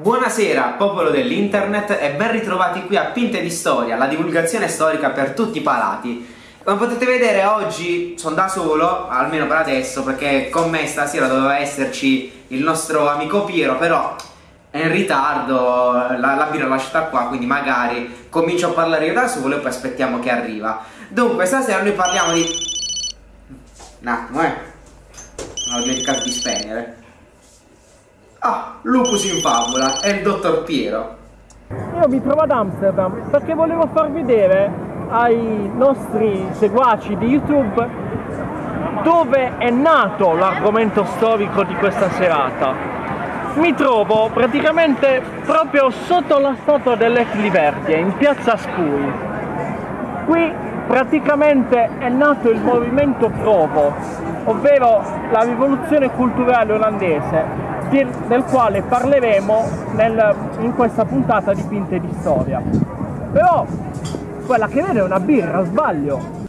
Buonasera popolo dell'internet e ben ritrovati qui a Pinte di Storia, la divulgazione storica per tutti i palati. Come potete vedere oggi sono da solo, almeno per adesso, perché con me stasera doveva esserci il nostro amico Piero, però è in ritardo, la, la birra l'ho lasciata qua, quindi magari comincio a parlare io da solo e poi aspettiamo che arriva. Dunque, stasera noi parliamo di... Un attimo, eh. Non ho dimenticato di spegnere. Ah, Lupus in favola, è il dottor Piero. Io mi trovo ad Amsterdam perché volevo far vedere ai nostri seguaci di YouTube dove è nato l'argomento storico di questa serata. Mi trovo praticamente proprio sotto la statua dell'Ecliverdie, in piazza Spui. Qui praticamente è nato il movimento Provo, ovvero la rivoluzione culturale olandese del quale parleremo nel, in questa puntata di Pinte di Storia. Però quella che vede è una birra, sbaglio.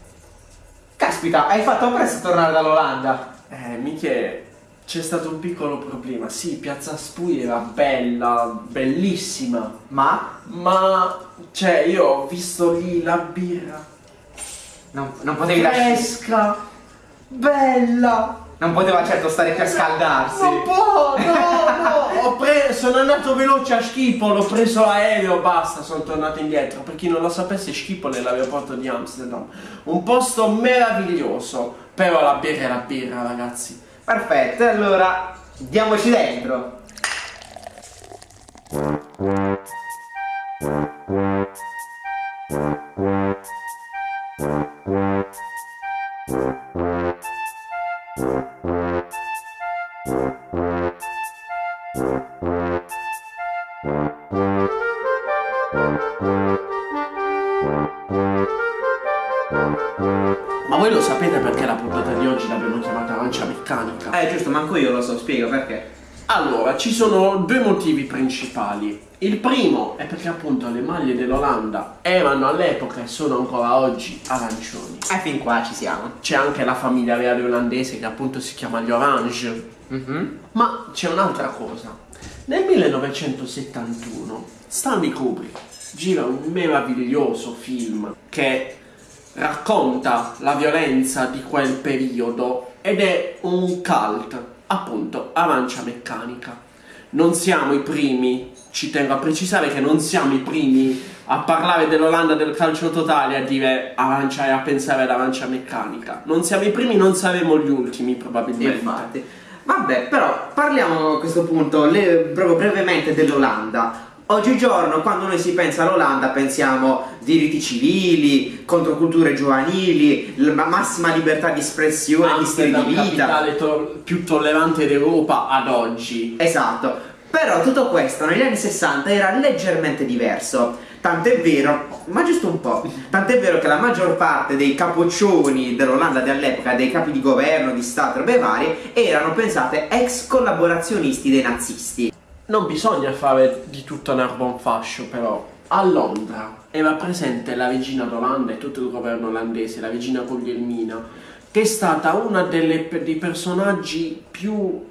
Caspita, hai fatto presto a tornare dall'Olanda. Eh, Michele, c'è stato un piccolo problema. Sì, Piazza Spui era bella, bellissima. Ma? Ma, cioè, io ho visto lì la birra. Non, non potevi lasciare... Fresca, bella. Non poteva certo stare più a scaldarsi. Non può, no, no. Sono andato veloce a Schiphol, ho preso l'aereo, basta, sono tornato indietro. Per chi non lo sapesse, Schiphol è l'aeroporto di Amsterdam. Un posto meraviglioso. Però la birra è la birra, ragazzi. Perfetto, allora diamoci dentro. So, spiego perché. Allora, ci sono due motivi principali. Il primo è perché appunto le maglie dell'Olanda erano all'epoca e sono ancora oggi arancioni. E fin qua ci siamo. C'è anche la famiglia reale olandese che appunto si chiama gli Orange. Mhm. Ma c'è un'altra cosa. Nel 1971 Stanley Kubrick gira un meraviglioso film che racconta la violenza di quel periodo ed è un cult, appunto, arancia meccanica. Non siamo i primi, ci tengo a precisare che non siamo i primi a parlare dell'Olanda del calcio totale a dire arancia e a pensare ad arancia meccanica. Non siamo i primi, non saremo gli ultimi probabilmente. Infatti. Vabbè, però parliamo a questo punto le- proprio brevemente dell'Olanda. Oggigiorno, quando noi si pensa all'Olanda, pensiamo diritti civili, controculture giovanili, l- ma- massima libertà di espressione, di stile di vita. capitale to- più tollerante d'Europa ad oggi. Esatto. Però tutto questo negli anni 60 era leggermente diverso. Tant'è vero, ma giusto un po', tant'è vero che la maggior parte dei capoccioni dell'Olanda dell'epoca, dei capi di governo, di Stato, robe varie, erano pensate ex collaborazionisti dei nazisti. Non bisogna fare di tutto un arbon fascio, però. A Londra era presente la regina d'Olanda e tutto il governo olandese, la regina Guglielmina, che è stata una dei personaggi più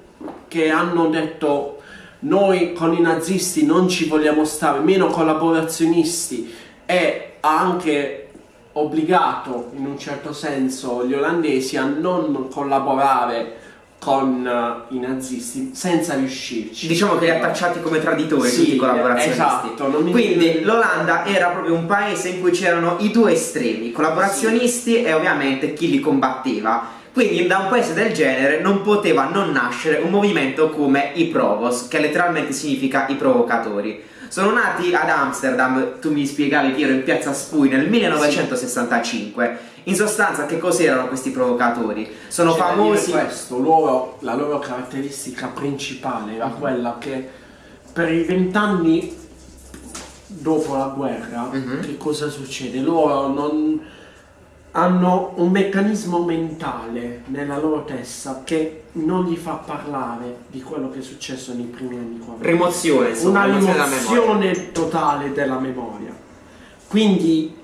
che hanno detto noi con i nazisti non ci vogliamo stare, meno collaborazionisti e ha anche obbligato in un certo senso gli olandesi a non collaborare con eh, i nazisti senza riuscirci. Diciamo che li ha tacciati come traditori Sì, tutti i collaborazionisti. esatto, Quindi l'Olanda era proprio un paese in cui c'erano i due estremi, i collaborazionisti e ovviamente chi li combatteva. Quindi da un paese del genere non poteva non nascere un movimento come i Provos, che letteralmente significa i provocatori. Sono nati ad Amsterdam, tu mi spiegavi Piero, in piazza Spui nel 1965. In sostanza che cos'erano questi provocatori? Sono C'è da famosi... questo, loro- la loro caratteristica principale era quella che per i vent'anni dopo la guerra, Mhm. che cosa succede? Loro non hanno un meccanismo mentale nella loro testa che non gli fa parlare di quello che è successo nei primi anni 40 Rimozione, una rimozione della memoria. rimozione totale della memoria. Quindi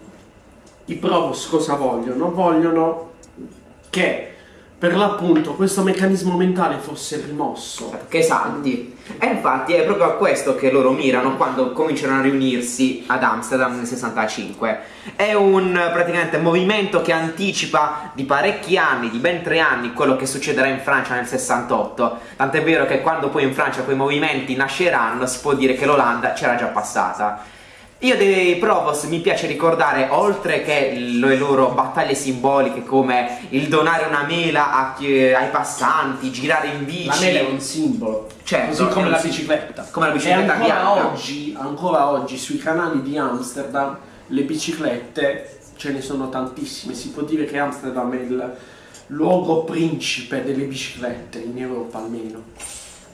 i provos cosa vogliono? Vogliono che per l'appunto questo meccanismo mentale fosse rimosso. Che esalti. E infatti è proprio a questo che loro mirano quando cominciano a riunirsi ad Amsterdam nel 65. È un praticamente movimento che anticipa di parecchi anni, di ben tre anni, quello che succederà in Francia nel 68. Tant'è vero che quando poi in Francia quei movimenti nasceranno si può dire che l'Olanda c'era già passata. Io dei Provos mi piace ricordare, oltre che le loro battaglie simboliche come il donare una mela a ai passanti, girare in bici. La mela è un simbolo, Certo, così come la bicicletta. come la bicicletta e ancora oggi, ancora oggi sui canali di Amsterdam le biciclette ce ne sono tantissime. Si può dire che Amsterdam è il luogo principe delle biciclette in Europa almeno.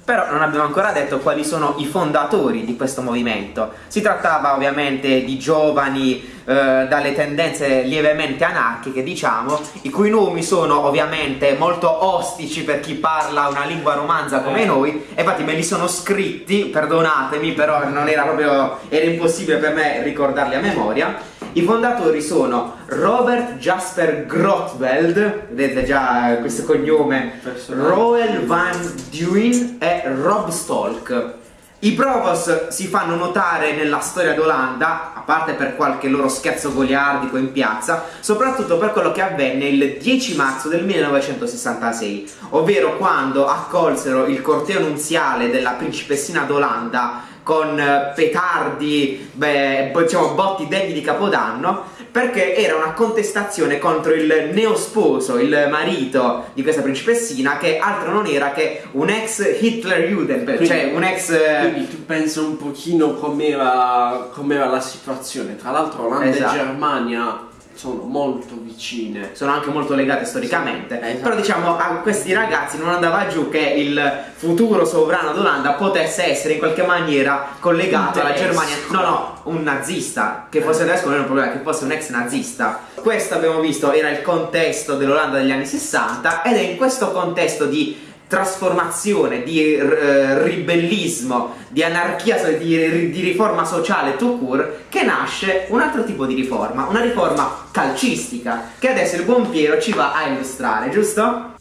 Però non abbiamo ancora detto quali sono i fondatori di questo movimento. Si trattava ovviamente di giovani eh, dalle tendenze lievemente anarchiche, diciamo, i cui nomi sono ovviamente molto ostici per chi parla una lingua romanza come Eh. noi, e infatti me li sono scritti, perdonatemi, però non era proprio era impossibile per me ricordarli a memoria. I fondatori sono Robert Jasper Grotveld, vedete già questo cognome. Roel Van Duin e Rob Stolk. I Provos si fanno notare nella storia d'Olanda, a parte per qualche loro scherzo goliardico in piazza, soprattutto per quello che avvenne il 10 marzo del 1966, ovvero quando accolsero il corteo nunziale della principessina d'Olanda con eh, petardi, beh, diciamo botti degni di Capodanno, perché era una contestazione contro il neosposo, il marito di questa principessina, che altro non era che un ex Hitler Juden, cioè un ex... Quindi tu pensa un pochino com'era, com'era la situazione. Tra l'altro Olanda Esatto. e Germania sono molto vicine. sono anche molto legate storicamente. Sì, esatto. Però diciamo a questi ragazzi non andava giù che il futuro sovrano d'Olanda potesse essere in qualche maniera collegato alla. Germania. No, no, un nazista. Che fosse tedesco non è un problema, che fosse un ex nazista. Questo abbiamo visto era il contesto dell'Olanda degli anni 60 ed è in questo contesto di trasformazione, di eh, ribellismo, di anarchia, di, di riforma sociale tout court, che nasce un altro tipo di riforma, una riforma calcistica, che adesso il buon Piero ci va a illustrare, giusto?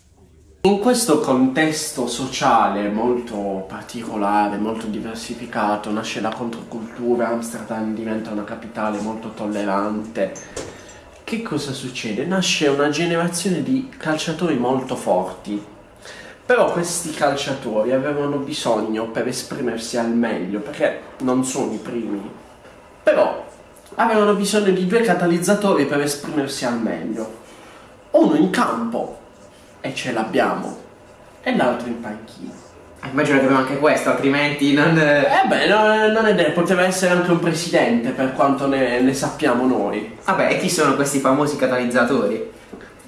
In questo contesto sociale molto particolare, molto diversificato, nasce la controcultura, Amsterdam diventa una capitale molto tollerante. Che cosa succede? Nasce una generazione di calciatori molto forti. Però questi calciatori avevano bisogno per esprimersi al meglio, perché non sono i primi. Però avevano bisogno di due catalizzatori per esprimersi al meglio. Uno in campo e ce l'abbiamo, e l'altro in panchina. Eh, Immagino che abbiamo anche questo, altrimenti non... eh, Eh beh, no- non è detto, poteva essere anche un presidente per quanto ne, ne sappiamo noi. Vabbè, e chi sono questi famosi catalizzatori?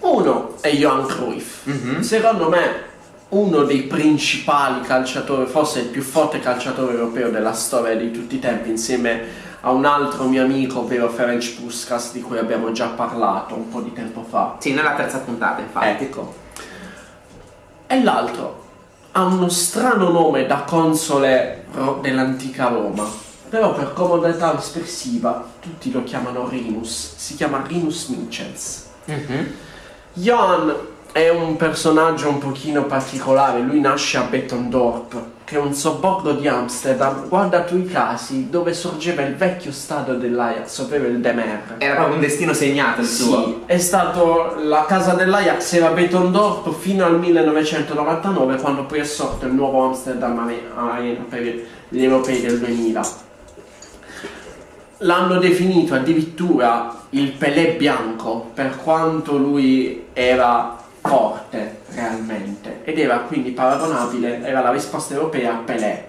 Uno è Johan Cruyff, Mhm. secondo me uno dei principali calciatori, forse il più forte calciatore europeo della storia di tutti i tempi, insieme a un altro mio amico, ovvero Ferenc Puskas, di cui abbiamo già parlato un po' di tempo fa. Sì, nella terza puntata, infatti. Ecco. E l'altro ha uno strano nome da console dell'antica Roma. Però per comodità espressiva tutti lo chiamano Rinus. Si chiama Rinus Michels. Mhm. Johan è un personaggio un pochino particolare. Lui nasce a Bettendorp, che è un sobborgo di Amsterdam. Guarda tu i casi dove sorgeva il vecchio stadio dell'Ajax, ovvero il Demer. Era proprio un destino segnato il suo. Sì, è stato la casa dell'Ajax era a Bettendorp fino al 1999 quando poi è sorto il nuovo Amsterdam Arena per gli europei del 2000. L'hanno definito addirittura il Pelé bianco per quanto lui era forte realmente ed era quindi paragonabile, era la risposta europea a Pelé.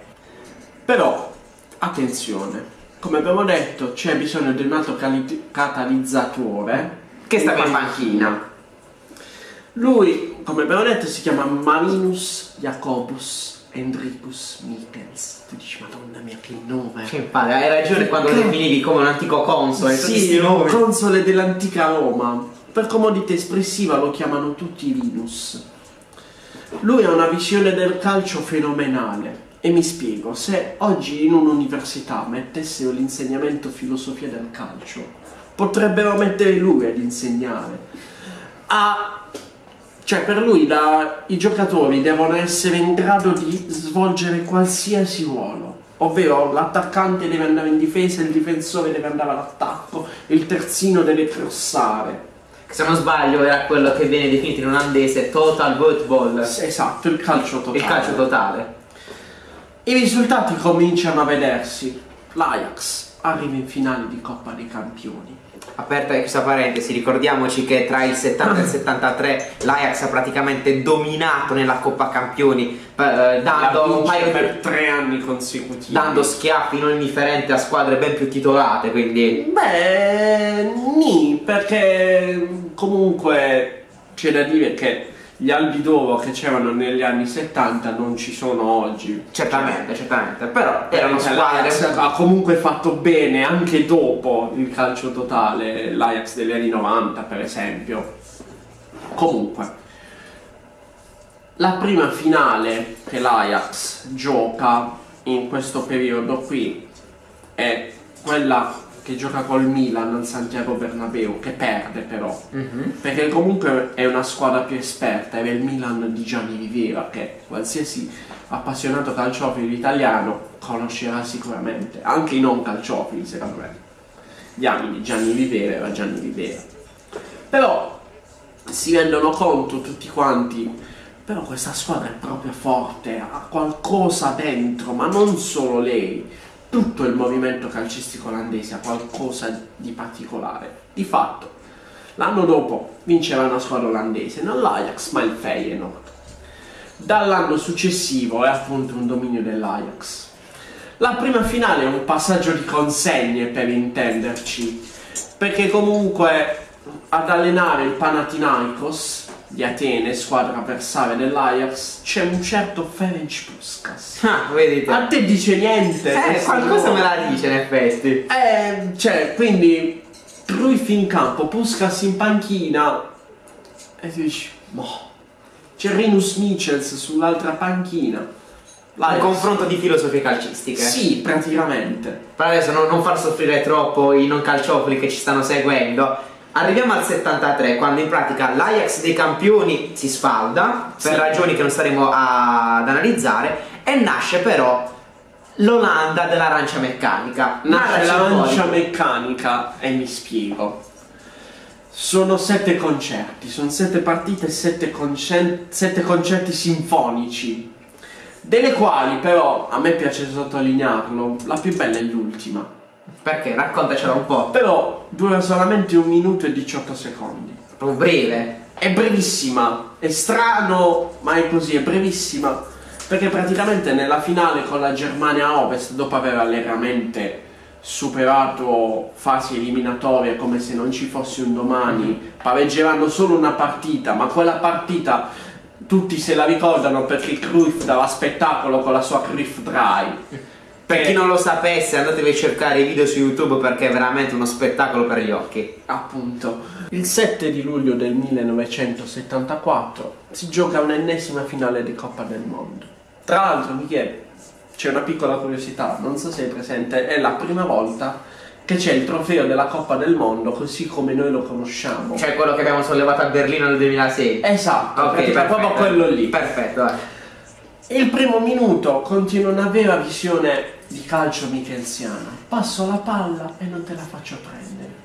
Però, attenzione, come abbiamo detto c'è bisogno di un altro catalizzatore Che stava in panchina. lui, come abbiamo detto, si chiama Marinus Jacobus Hendrikus Michels. Tu dici, madonna mia, che nome! Che infatti, hai ragione quando lo definivi come un antico console. Sì, un console dell'antica Roma. Per comodità espressiva lo chiamano tutti Linus. Lui ha una visione del calcio fenomenale. E mi spiego, se oggi in un'università mettessero l'insegnamento filosofia del calcio, potrebbero mettere lui ad insegnare. Ha Cioè, per lui la- i giocatori devono essere in grado di svolgere qualsiasi ruolo. Ovvero l'attaccante deve andare in difesa, il difensore deve andare all'attacco, il terzino deve crossare. Se non sbaglio era quello che viene definito in olandese total football, Esatto, il calcio totale. il calcio totale. I risultati cominciano a vedersi. L'Ajax arriva in finale di Coppa dei Campioni. Aperta questa parentesi, ricordiamoci che tra il 70 e il 73 l'Ajax ha praticamente dominato nella Coppa Campioni, eh, dando per tre anni consecutivi. dando schiaffi non indifferenti a squadre ben più titolate, quindi Beh, ni, perché comunque c'è da dire che gli albi d'oro che c'erano negli anni 70 non ci sono oggi. certamente, certamente, però Cioè, erano squadre ha comunque fatto bene anche dopo il calcio totale, l'Ajax degli anni 90 per esempio. Comunque, la prima finale che l'Ajax gioca in questo periodo qui è quella che gioca col Milan al Santiago Bernabeu, che perde però. Mhm. Perché comunque è una squadra più esperta, era il Milan di Gianni Rivera, che qualsiasi appassionato calciofilo italiano conoscerà sicuramente, anche i non calciofili secondo me. Gli anni di Gianni Rivera era Gianni Rivera. Però si rendono conto tutti quanti, però questa squadra è proprio forte, ha qualcosa dentro, ma non solo lei, tutto il movimento calcistico olandese ha qualcosa di particolare. Di fatto, l'anno dopo vinceva una squadra olandese, non l'Ajax ma il Feyenoord. Dall'anno successivo è appunto un dominio dell'Ajax. La prima finale è un passaggio di consegne per intenderci, perché comunque ad allenare il Panathinaikos di Atene, squadra avversaria dell'Ajax, c'è un certo Ferenc Puskas. Ah, vedete. A te dice niente? Eh, qualcosa me la dice in effetti. Eh, cioè, quindi Cruyff in campo, Puskas in panchina e tu dici, boh. C'è Rinus Michels sull'altra panchina. Un confronto di filosofie calcistiche. Sì, praticamente. Per adesso non, non far soffrire troppo i non calciofili che ci stanno seguendo. Arriviamo al 73, quando in pratica l'Ajax dei campioni si sfalda, per Sì. ragioni che non staremo a- ad analizzare, e nasce però l'Olanda dell'arancia meccanica. Nasce l'arancia meccanica e mi spiego. Sono sette concerti, sono sette partite e sette, sette concerti sinfonici. Delle quali però, a me piace sottolinearlo, la più bella è l'ultima. Perché? Raccontacela un po'. Però dura solamente un minuto e 18 secondi. Proprio breve. È brevissima, è strano, ma è così, è brevissima. Perché praticamente nella finale con la Germania Ovest, dopo aver allegramente superato fasi eliminatorie come se non ci fosse un domani, pareggeranno solo una partita, ma quella partita tutti se la ricordano perché Cruyff dava spettacolo con la sua Cruyff Dry. Per chi non lo sapesse, andatevi a cercare i video su YouTube perché è veramente uno spettacolo per gli occhi. Appunto, il 7 di luglio del 1974 si gioca un'ennesima finale di Coppa del Mondo. Tra l'altro, Michele, c'è una piccola curiosità, non so se è presente, è la prima volta che c'è il trofeo della Coppa del Mondo così come noi lo conosciamo. Cioè quello che abbiamo sollevato a Berlino nel 2006. esatto, Ok, pratica- perfetto. proprio quello lì. Perfetto, vai. Il primo minuto contiene una vera visione di calcio michelsiano. Passo la palla e non te la faccio prendere.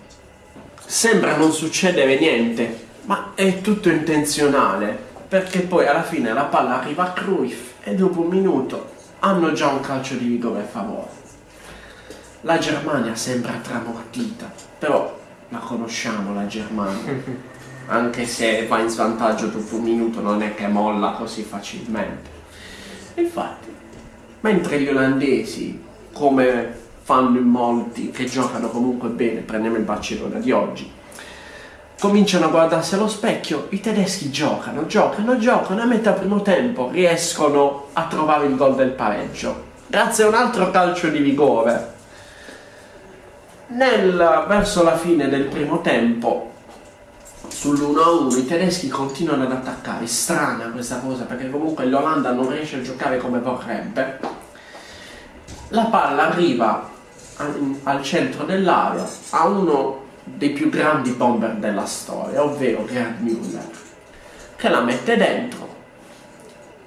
Sembra non succedere niente, ma è tutto intenzionale. Perché poi alla fine la palla arriva a Cruyff e dopo un minuto hanno già un calcio di rigore a favore. La Germania sembra tramortita, però la conosciamo la Germania. Anche se va in svantaggio dopo un minuto non è che molla così facilmente. Infatti, mentre gli olandesi, come fanno in molti che giocano comunque bene, prendiamo il Barcellona di oggi, cominciano a guardarsi allo specchio, i tedeschi giocano, giocano, giocano, a metà primo tempo riescono a trovare il gol del pareggio. Grazie a un altro calcio di rigore. Nel, verso la fine del primo tempo, sull'1-1 i tedeschi continuano ad attaccare. Strana questa cosa perché comunque l'Olanda non riesce a giocare come vorrebbe. La palla arriva al, centro dell'area a uno dei più grandi bomber della storia, ovvero Gerd Müller, che la mette dentro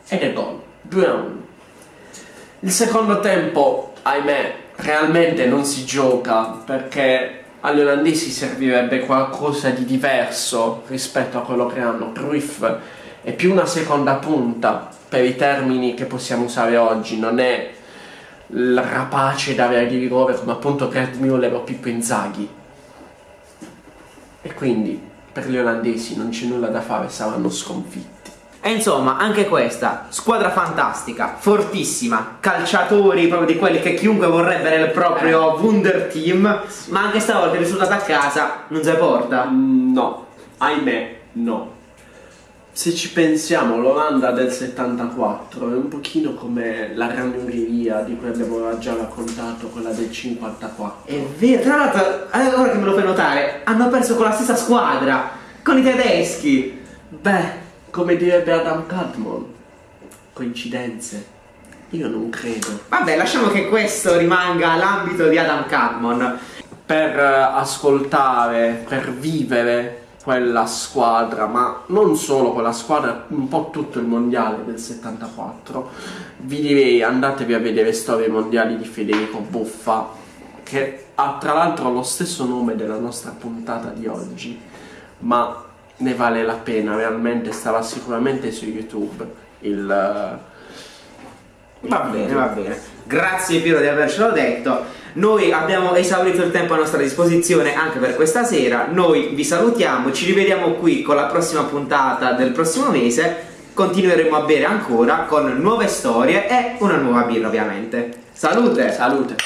ed è gol 2 a 1 il secondo tempo ahimè realmente non si gioca perché agli olandesi servirebbe qualcosa di diverso rispetto a quello che hanno Cruyff. È più una seconda punta per i termini che possiamo usare oggi non è il rapace da avere di rigore come appunto Gerd Müller o Pippo Inzaghi e quindi per gli olandesi non c'è nulla da fare saranno sconfitti e insomma, anche questa, squadra fantastica, fortissima, calciatori proprio di quelli che chiunque vorrebbe nel proprio Eh. Wunder Team, ma anche stavolta il risultato a casa non si porta. Mm, No, ahimè, no. Se ci pensiamo, l'Olanda del 74 è un pochino come la ragnoneria di cui abbiamo già raccontato, quella del 54. È vero, tra l'altro, eh, ora che me lo fai notare, hanno perso con la stessa squadra, con i tedeschi. Beh, come direbbe Adam Cadmon, coincidenze? Io non credo. Vabbè, lasciamo che questo rimanga l'ambito di Adam Cadmon. Per eh, ascoltare, per vivere quella squadra, ma non solo quella squadra, un po' tutto il mondiale del 74, vi direi andatevi a vedere storie mondiali di Federico Buffa, che ha tra l'altro lo stesso nome della nostra puntata di oggi, ma ne vale la pena, realmente starà sicuramente su YouTube il... Va bene, va bene. Grazie Piero di avercelo detto. Noi abbiamo esaurito il tempo a nostra disposizione anche per questa sera. Noi vi salutiamo, ci rivediamo qui con la prossima puntata del prossimo mese. Continueremo a bere ancora con nuove storie e una nuova birra ovviamente. Salute! Salute!